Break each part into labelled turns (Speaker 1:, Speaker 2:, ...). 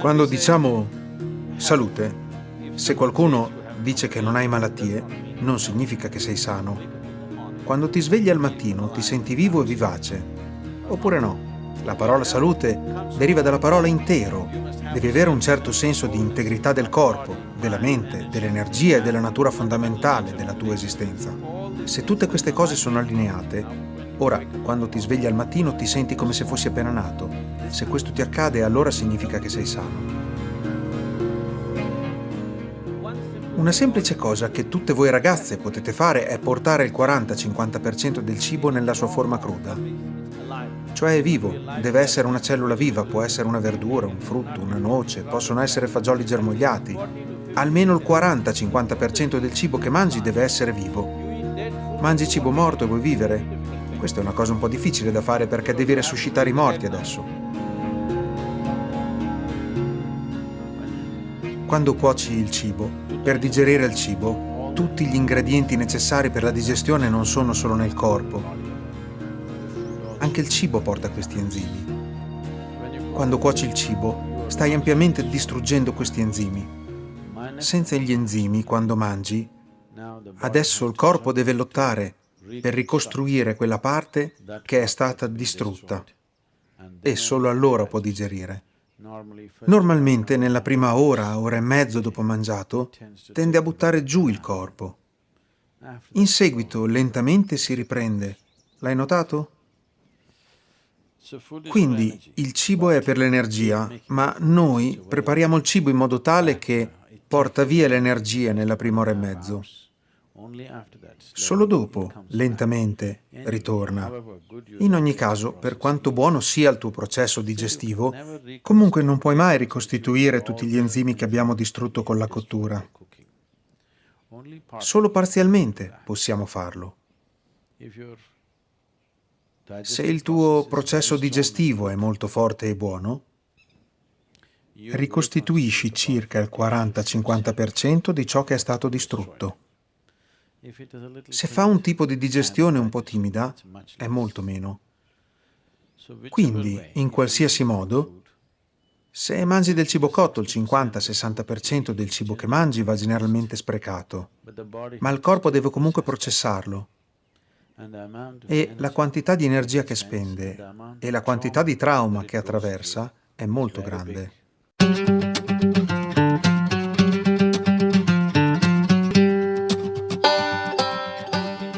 Speaker 1: Quando diciamo salute, se qualcuno dice che non hai malattie, non significa che sei sano. Quando ti svegli al mattino ti senti vivo e vivace. Oppure no? La parola salute deriva dalla parola intero. Devi avere un certo senso di integrità del corpo, della mente, dell'energia e della natura fondamentale della tua esistenza. Se tutte queste cose sono allineate, ora, quando ti svegli al mattino ti senti come se fossi appena nato. Se questo ti accade, allora significa che sei sano. Una semplice cosa che tutte voi ragazze potete fare è portare il 40-50% del cibo nella sua forma cruda. Cioè è vivo, deve essere una cellula viva, può essere una verdura, un frutto, una noce, possono essere fagioli germogliati. Almeno il 40-50% del cibo che mangi deve essere vivo. Mangi cibo morto e vuoi vivere? Questa è una cosa un po' difficile da fare perché devi resuscitare i morti adesso. Quando cuoci il cibo, per digerire il cibo, tutti gli ingredienti necessari per la digestione non sono solo nel corpo. Anche il cibo porta questi enzimi. Quando cuoci il cibo, stai ampiamente distruggendo questi enzimi. Senza gli enzimi, quando mangi, adesso il corpo deve lottare per ricostruire quella parte che è stata distrutta e solo allora può digerire. Normalmente nella prima ora, ora e mezzo dopo mangiato, tende a buttare giù il corpo. In seguito lentamente si riprende. L'hai notato? Quindi il cibo è per l'energia, ma noi prepariamo il cibo in modo tale che porta via l'energia nella prima ora e mezzo. Solo dopo, lentamente, ritorna. In ogni caso, per quanto buono sia il tuo processo digestivo, comunque non puoi mai ricostituire tutti gli enzimi che abbiamo distrutto con la cottura. Solo parzialmente possiamo farlo. Se il tuo processo digestivo è molto forte e buono, ricostituisci circa il 40-50% di ciò che è stato distrutto. Se fa un tipo di digestione un po' timida, è molto meno. Quindi, in qualsiasi modo, se mangi del cibo cotto, il 50-60% del cibo che mangi va generalmente sprecato, ma il corpo deve comunque processarlo. E la quantità di energia che spende e la quantità di trauma che attraversa è molto grande.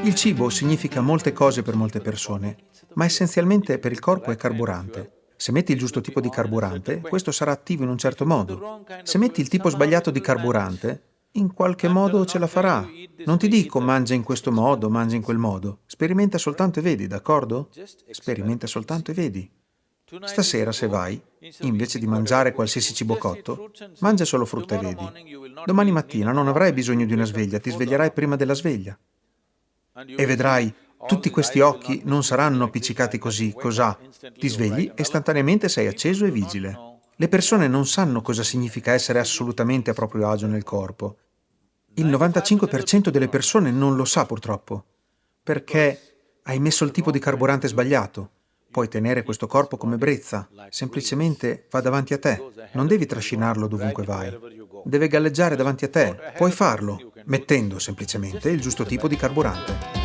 Speaker 1: Il cibo significa molte cose per molte persone, ma essenzialmente per il corpo è carburante. Se metti il giusto tipo di carburante, questo sarà attivo in un certo modo. Se metti il tipo sbagliato di carburante, in qualche modo ce la farà. Non ti dico mangia in questo modo, mangia in quel modo. Sperimenta soltanto e vedi, d'accordo? Sperimenta soltanto e vedi. Stasera, se vai, invece di mangiare qualsiasi cibo cotto, mangia solo frutta e vedi. Domani mattina non avrai bisogno di una sveglia, ti sveglierai prima della sveglia. E vedrai, tutti questi occhi non saranno appiccicati così, cos'ha. Ti svegli e istantaneamente sei acceso e vigile. Le persone non sanno cosa significa essere assolutamente a proprio agio nel corpo. Il 95% delle persone non lo sa purtroppo, perché hai messo il tipo di carburante sbagliato. Puoi tenere questo corpo come brezza, semplicemente va davanti a te, non devi trascinarlo dovunque vai. Deve galleggiare davanti a te, puoi farlo, mettendo semplicemente il giusto tipo di carburante.